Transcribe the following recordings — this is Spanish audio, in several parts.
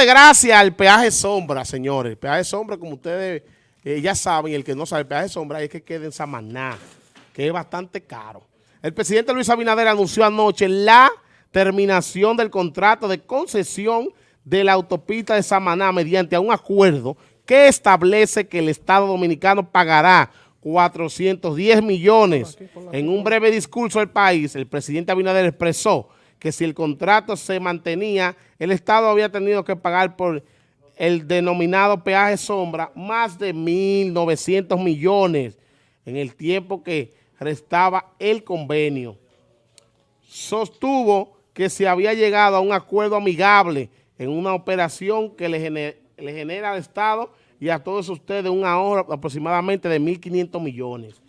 de gracia al peaje sombra, señores. El peaje sombra, como ustedes eh, ya saben, el que no sabe, el peaje sombra es que quede en Samaná, que es bastante caro. El presidente Luis Abinader anunció anoche la terminación del contrato de concesión de la autopista de Samaná mediante un acuerdo que establece que el Estado Dominicano pagará 410 millones. En un breve discurso del país, el presidente Abinader expresó que si el contrato se mantenía, el Estado había tenido que pagar por el denominado peaje sombra más de 1.900 millones en el tiempo que restaba el convenio. Sostuvo que se había llegado a un acuerdo amigable en una operación que le genera, le genera al Estado y a todos ustedes un ahorro aproximadamente de 1.500 millones.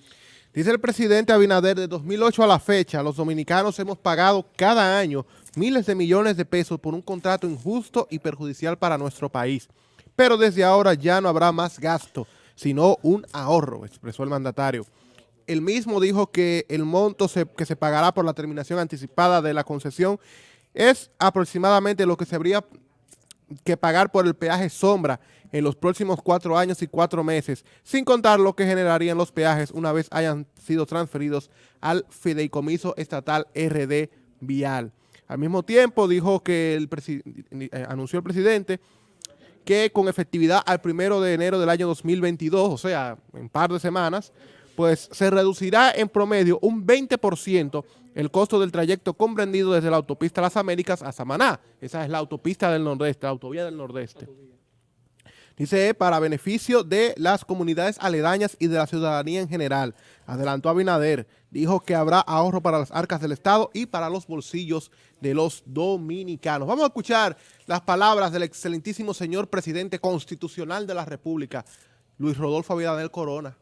Dice el presidente Abinader, de 2008 a la fecha, los dominicanos hemos pagado cada año miles de millones de pesos por un contrato injusto y perjudicial para nuestro país. Pero desde ahora ya no habrá más gasto, sino un ahorro, expresó el mandatario. El mismo dijo que el monto que se pagará por la terminación anticipada de la concesión es aproximadamente lo que se habría que pagar por el peaje sombra en los próximos cuatro años y cuatro meses, sin contar lo que generarían los peajes una vez hayan sido transferidos al fideicomiso estatal RD Vial. Al mismo tiempo dijo que el eh, anunció el presidente que con efectividad al primero de enero del año 2022, o sea, en par de semanas, pues se reducirá en promedio un 20% el costo del trayecto comprendido desde la autopista Las Américas a Samaná. Esa es la autopista del Nordeste, la autovía del Nordeste. Dice, para beneficio de las comunidades aledañas y de la ciudadanía en general. Adelantó Abinader, dijo que habrá ahorro para las arcas del Estado y para los bolsillos de los dominicanos. Vamos a escuchar las palabras del excelentísimo señor presidente constitucional de la República, Luis Rodolfo Abinader Corona.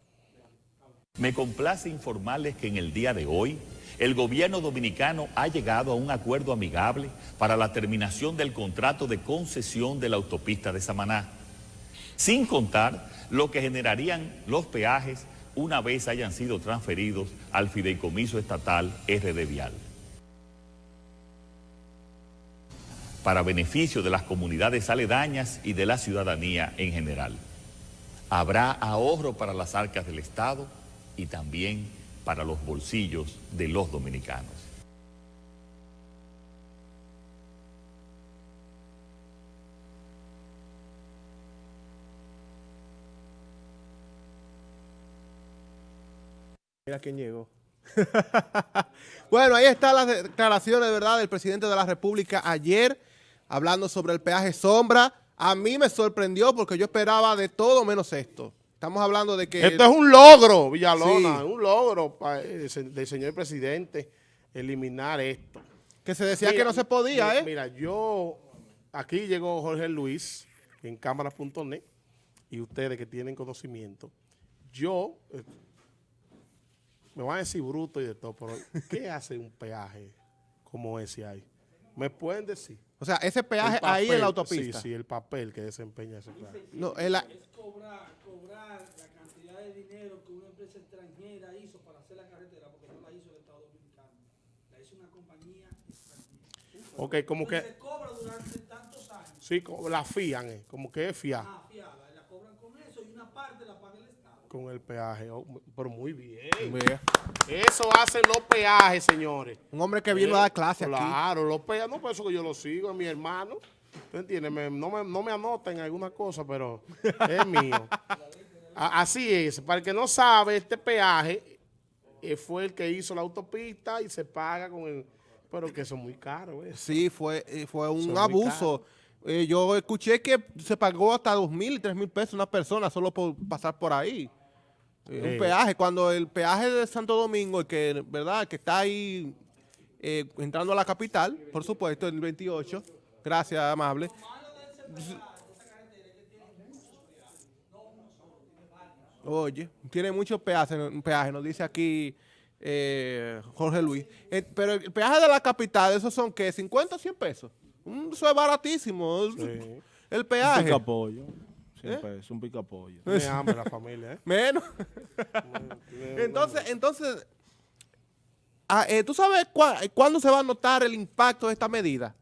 Me complace informarles que en el día de hoy el gobierno dominicano ha llegado a un acuerdo amigable para la terminación del contrato de concesión de la autopista de Samaná sin contar lo que generarían los peajes una vez hayan sido transferidos al fideicomiso estatal RD Vial. Para beneficio de las comunidades aledañas y de la ciudadanía en general. Habrá ahorro para las arcas del Estado y también para los bolsillos de los dominicanos. Mira quién llegó. bueno, ahí están las declaraciones, ¿verdad?, del presidente de la República ayer, hablando sobre el peaje sombra. A mí me sorprendió porque yo esperaba de todo menos esto. Estamos hablando de que... Esto es un logro, Villalona, un logro eh, del señor presidente eliminar esto. Que se decía que no se podía, ¿eh? Mira, yo... Aquí llegó Jorge Luis en cámara.net y ustedes que tienen conocimiento. Yo eh, me van a decir bruto y de todo, pero ¿qué hace un peaje como ese ahí? ¿Me pueden decir? O sea, ese peaje ahí en la autopista. Sí, sí, el papel que desempeña ese peaje. No, es, cobrar, cobrar la cantidad de dinero que una empresa extranjera hizo para hacer la carretera, porque no la hizo el Estado Dominicano. La hizo una compañía extranjera. Ok, como que... se cobra durante tantos años. Sí, la fían, eh, como que es fiar. Ah, fiada. La cobran con eso y una parte la paga el con el peaje. Oh, pero muy bien. Eso hacen los peajes, señores. Un hombre que vino a dar clase claro, aquí. Claro, los peajes. No, por eso que yo lo sigo, es mi hermano. ¿Tú entiendes? no, me, no me anoten alguna cosa, pero es mío. Así es. Para el que no sabe, este peaje eh, fue el que hizo la autopista y se paga con el... Pero que eso es muy caro. ¿eh? Sí, fue, eh, fue un abuso. Eh, yo escuché que se pagó hasta dos mil y tres mil pesos una persona solo por pasar por ahí. Un peaje, cuando el peaje de Santo Domingo, que verdad que está ahí eh, entrando a la capital, por supuesto, en el 28, gracias, amable. Oye, tiene muchos peajes, peaje, nos dice aquí eh, Jorge Luis. Eh, pero el peaje de la capital, ¿esos son qué? ¿50 o 100 pesos? Eso es baratísimo. El peaje. ¿Eh? Es un picapollo. Tiene hambre la familia, ¿eh? Menos. entonces, entonces, ah, eh, ¿tú sabes cuándo se va a notar el impacto de esta medida?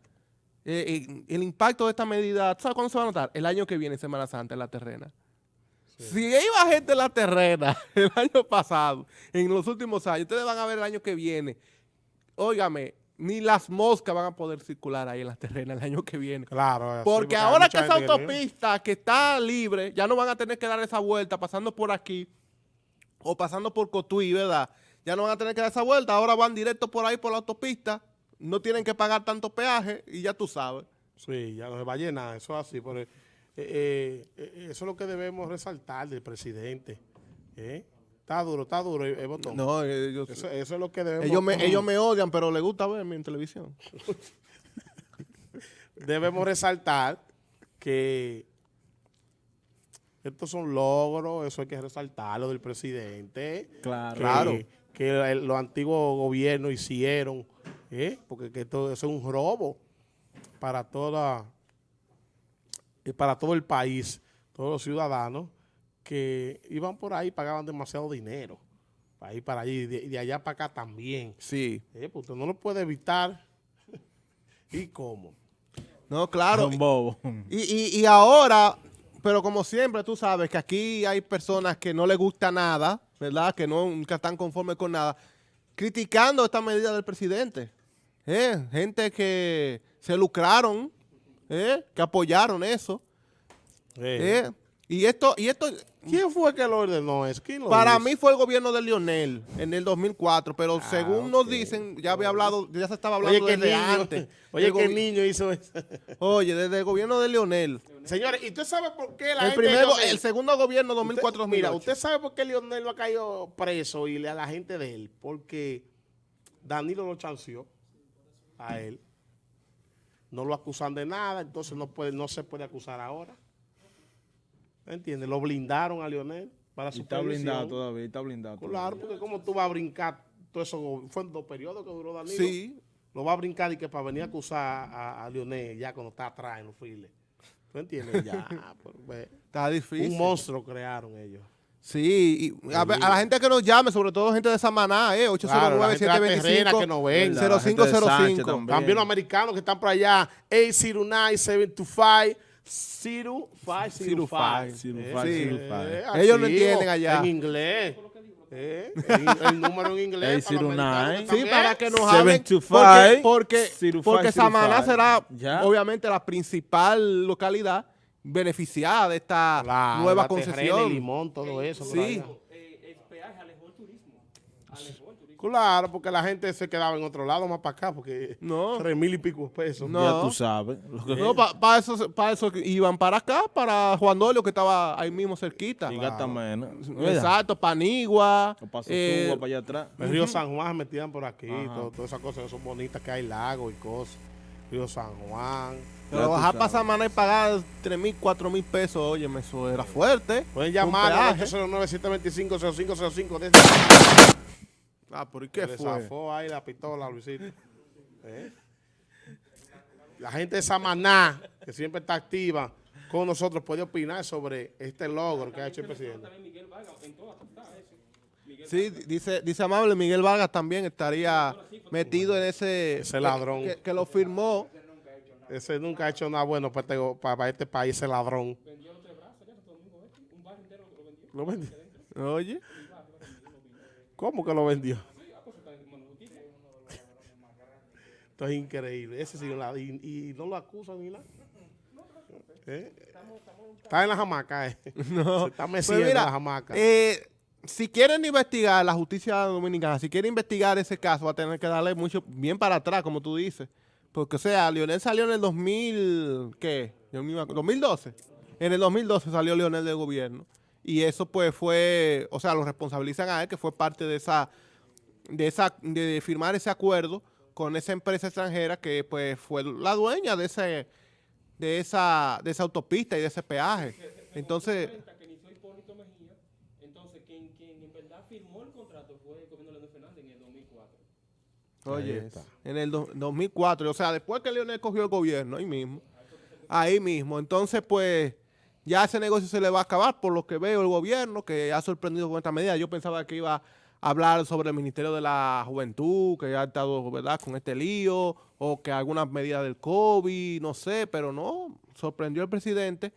eh, eh, el impacto de esta medida, ¿tú ¿sabes cuándo se va a notar? El año que viene, Semana Santa, en la terrena. Si iba gente en la terrena el año pasado, en los últimos años, ustedes van a ver el año que viene. Óigame, ni las moscas van a poder circular ahí en la terrena el año que viene. Claro. Porque hay ahora mucha que esa autopista que está libre, ya no van a tener que dar esa vuelta pasando por aquí o pasando por Cotuí, ¿verdad? Ya no van a tener que dar esa vuelta, ahora van directo por ahí por la autopista, no tienen que pagar tanto peaje y ya tú sabes. Sí, ya no se va a llenar, eso es así. Pero, eh, eh, eh, eso es lo que debemos resaltar del presidente. ¿eh? Está duro, está duro el, el botón. No, ellos, Eso, eso es lo que debemos, ellos, me, ellos me odian, pero les gusta verme en televisión. debemos resaltar que estos son logros, eso hay que resaltarlo del presidente. Claro. Claro. que el- los antiguos gobiernos hicieron, ¿eh? porque que esto eso es un robo para toda eh, para todo el país, todos los ciudadanos que iban por ahí pagaban demasiado dinero para ir para allí y de, allá para acá también. Sí. ¿eh? Porque usted no lo puede evitar. ¿Y cómo? No, claro. Un bobo. Y, y, y ahora, pero como siempre, tú sabes que aquí hay personas que no les gusta nada, ¿verdad? Que no, nunca están conformes con nada, criticando esta medida del presidente. ¿eh? Gente que se lucraron, ¿eh? que apoyaron eso. ¿eh? Y esto, y esto ¿Quién fue que lo ordenó eso? ¿Quién lo para hizo? mí fue el gobierno de Lionel en el 2004, pero Ah, según nos dicen, ya había hablado, ya se estaba hablando desde antes. oye, que el niño hizo eso. Oye, desde el gobierno de Lionel. Señores, ¿y usted sabe por qué la El, gente... primer, go- Lionel- el segundo gobierno Usted- 2004-2008. Mira, ¿usted sabe por qué Lionel no ha caído preso y le- a la gente de él? Porque Danilo lo chanceó a él. No lo acusan de nada, entonces no, puede, no se puede acusar ahora. ¿Me entiendes? Lo blindaron a Lionel para su está blindado todavía, está blindado Claro, porque como tú vas a brincar todo eso, fue en dos periodos que duró Danilo. Sí. Lo va a brincar y que para venir a acusar a, Lionel ya cuando está atrás en los files. ¿Tú entiendes? Ya, pues, está difícil. Un monstruo crearon ellos. Sí, y a, la gente que nos llame, sobre todo gente de Samaná, eh, 809-725-0505. También los americanos que están por allá, 809-725. Zero five, zero, zero five. five, zero eh, five, sí. zero five. Eh, Ellos así, no entienden allá. En inglés. Eh, el, el, número en inglés. para nine, sí, también. para que nos hablen. Porque, porque, porque Samaná será yeah. obviamente la principal localidad beneficiada de esta la, nueva la concesión. Terrena, el limón, todo eso. Sí. Claro, porque la gente se quedaba en otro lado más para acá, porque No. tres mil y pico pesos. No. Ya tú sabes. Lo que No, para eso, pa eso iban para acá, para Juan Dolio, que estaba ahí mismo cerquita. y menos. Exacto, Panigua. O paso eh, para allá atrás. El río San Juan se metían por aquí, todas esas cosas son bonitas, que hay lagos y cosas. Río San Juan. pero bajar para. Samaná y pagar 3 mil, 4 mil pesos, oye, eso era fuerte. Pueden llamar al peaje. 809-725-0505 desde Ah, ¿por qué le fue? zafó ahí la pistola, Luisito. ¿Eh? La gente de Samaná, que siempre está activa con nosotros, puede opinar sobre este logro que ha hecho el presidente. Sí, dice, dice Amable, Miguel Vargas también estaría metido en ese... Ese ladrón. Que, que lo firmó. Ese nunca ha hecho nada bueno para este, para- este país, ese ladrón. ¿Lo vendió? Oye. ¿Cómo que lo vendió? Esto es increíble. Ese sí, la- y, y no lo acusan ni nada. ¿Eh? Está en la jamaca, eh. Se está Pues meciendo en mira, la jamaca. eh, si quieren investigar la justicia dominicana, si quieren investigar ese caso, va a tener que darle mucho, bien para atrás, como tú dices. Porque, o sea, Lionel salió en el 2000, ¿qué? Yo ni me acuerdo, 2012. En el 2012 salió Lionel del gobierno. Y eso, pues, fue, o sea, lo responsabilizan a él, que fue parte de esa, de esa, de firmar ese acuerdo con esa empresa extranjera que, pues, fue la dueña de ese, de esa, de esa autopista y de ese peaje. Entonces, que inició Hipólito Mejía, entonces quien, quien en verdad firmó el contrato fue el gobierno de Leonel Fernández en el 2004. Oye, en el do- 2004, o sea, después que Leonel cogió el gobierno, ahí mismo, ahí mismo. Entonces, pues, ya ese negocio se le va a acabar, por lo que veo el gobierno, que ha sorprendido con esta medida. Yo pensaba que iba hablar sobre el Ministerio de la Juventud, que ha estado, ¿verdad?, con este lío, o que algunas medidas del COVID, no sé, pero no, sorprendió el presidente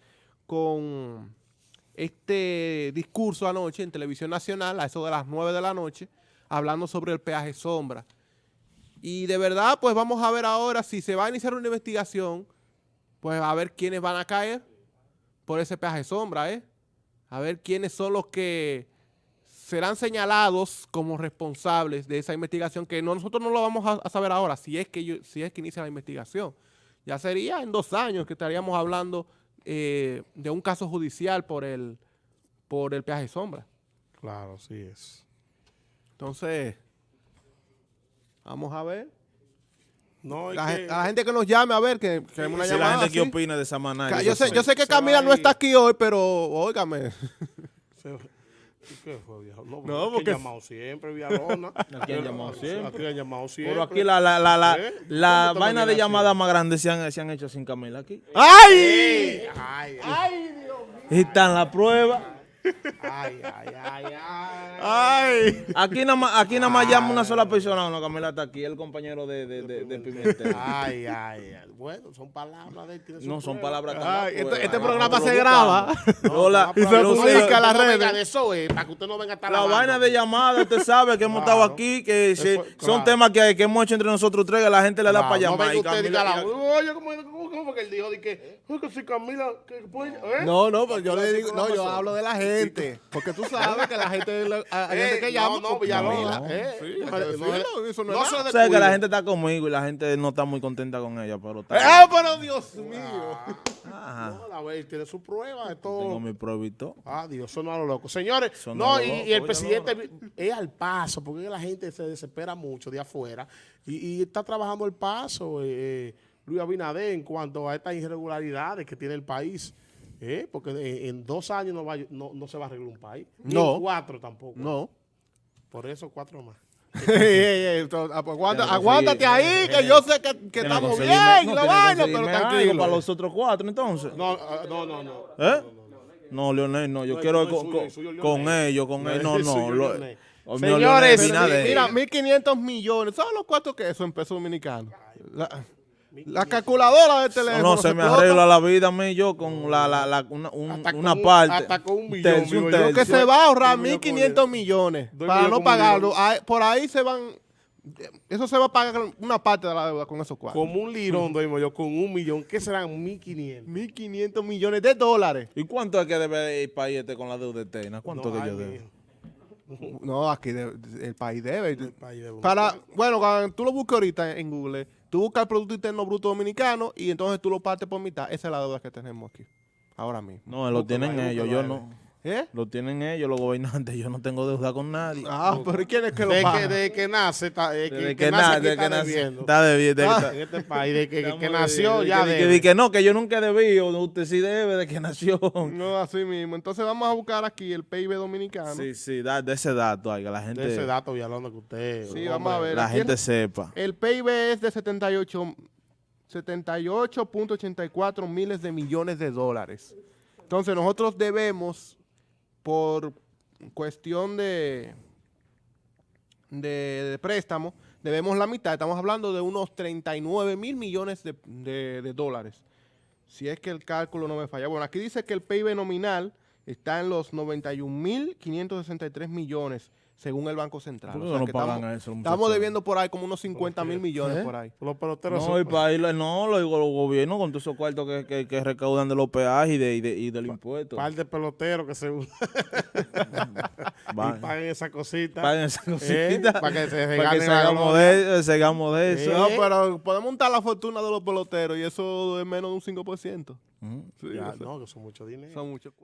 con este discurso anoche en Televisión Nacional, a eso de las 9 de la noche, hablando sobre el peaje sombra. Y de verdad, pues vamos a ver ahora si se va a iniciar una investigación, pues a ver quiénes van a caer por ese peaje sombra, ¿eh? A ver quiénes son los que serán señalados como responsables de esa investigación, que no- nosotros no lo vamos a, a saber ahora, si es, que yo- si es que inicia la investigación. Ya sería en dos años que estaríamos hablando eh, de un caso judicial por el, por el peaje sombra. Claro, sí es. Entonces, vamos a ver. No, La, que- la gente que nos llame a ver, que queremos una Si la llamada. gente que opina de esa manera. Ca- Yo sé, yo sé que Camila no está aquí hoy, pero óigame. se- ¿y ¿Qué fue, viejo? No, No, porque... porque- han llamado siempre, Villalona. Aquí han llamado siempre. Aquí han llamado siempre. Pero aquí la, la, la, la, ¿Eh? la ¿Cómo te vaina de llamada más grande se han, se han hecho sin Camila aquí. ¡Ay! Ay, ay, Y están las pruebas. Ay, ay, ay, ay. ¡Ay! Aquí nada más, aquí nada más llama una sola persona. No, Camila está aquí, el compañero de, de, de, de Pimentel. Ay, ay, ay. Bueno, son palabras de él, No, son palabras Ay, este, este prueban. programa se graba. No, la- y se publica a las redes. de eso, para que usted no venga a estar La lavando. vaina de llamada, usted sabe que hemos estado aquí, que son temas que, que hemos hecho entre nosotros tres, que la gente le da Claro, para llamar. venga y usted y diga Camila- la- Oye, ¿cómo, cómo, cómo fue que él dijo? Que, "Ay, que si Camila, que puede, ¿eh? No, no, pero yo le digo, no, yo hablo de la gente. Porque tú sabes que la gente, la- hay Eh, gente que no, llama. no, eh. No, no, que la gente está conmigo y la gente no está muy contenta con ella, pero está. ¡Ah, pero Dios mío! Ajá. No, la tiene su prueba de todo. Tengo mi pruebito. Ah, Dios, son a lo loco. Señores, Son no, y, loco, y el presidente es al paso, porque la gente se desespera mucho de afuera y, y está trabajando el paso, eh, eh, Luis Abinader, en cuanto a estas irregularidades que tiene el país. Eh, porque en, en dos años no, va, a- no, no se va a arreglar un país. Ni No. en cuatro tampoco. No. Por eso cuatro más. Ah, pues, aguanta- aguántate ahí, que yo sé que, que estamos bien, no, que vaina, pero tranquilo. Para los otros cuatro, entonces. No, ah, no, no, no. ¿Eh? No, Leonel, no. Yo No, quiero no, con, suyo, con- suyo, con ellos, con ellos. No, no. suyo, lo- Señores, Leonel. Mira, 1.500 millones. ¿Sabes los cuartos que eso en pesos dominicanos? La, la calculadora de teléfono. No, no, se me explota. arregla la vida a mí yo con la, la, la- una, un- Hasta una con parte. hasta con un millón, tercio, un. Lo que tercio. se va a ahorrar Doy millón 1.500 millones Doy para no pagarlo. Ahí- Por ahí se van. Eso se va a pagar una parte de la deuda con esos cuartos. Como un lirón, doy yo, con un millón. ¿Qué serán? Mil quinientos. 1.500 millones de dólares. ¿Y cuánto es que debe el país este con la deuda eterna? ¿Cuánto No, que yo debo? No, aquí de- el país debe. país debe. Para, bueno, cuando tú lo buscas ahorita en Google, tú buscas el Producto Interno Bruto Dominicano y entonces tú lo partes por mitad. Esa es la deuda que tenemos aquí, ahora mismo. No, lo tienen ellos, yo no. ¿Eh? Lo tienen ellos, los gobernantes. Yo no tengo deuda con nadie. Ah, pero ¿y quién es que lo de paga? que, de que nace, está, de que, que que nace, na- aquí desde está que nace- debiendo. Está debiendo. Ah. En este país, de que, que, que nació ya De que- de que no, que yo nunca he debido. Usted sí debe de que nació. No, así mismo. Entonces vamos a buscar aquí el PIB dominicano. Sí, sí, da, de ese dato, oiga, la gente, de ese dato, Villalona, que usted... Sí, hombre, vamos a ver. la gente el- sepa. El PIB es de 78 78.84 miles de millones de dólares. Entonces nosotros debemos, por cuestión de, de, préstamo, debemos la mitad. Estamos hablando de unos 39 mil millones de, de- de dólares. Si es que el cálculo no me falla. Bueno, aquí dice que el PIB nominal está en los 91.563 millones, según el Banco Central. ¿Por O sea no que pagan estamos, a eso estamos debiendo por ahí como unos 50 mil millones ¿Eh? por ahí. Los peloteros No, son- el país, no, lo digo los gobiernos con todos esos cuartos que, que, que recaudan de los peajes y, de, y, de, y del impuesto. par de peloteros que se y paguen esa cosita. Paguen esa Eh, cosita. para que se para que salgamos gloria. de, eso. Eh. No, pero podemos montar la fortuna de los peloteros y eso es menos de un 5%. Ujú. Sí, Ya, eso- no, que son mucho dinero. son muchos.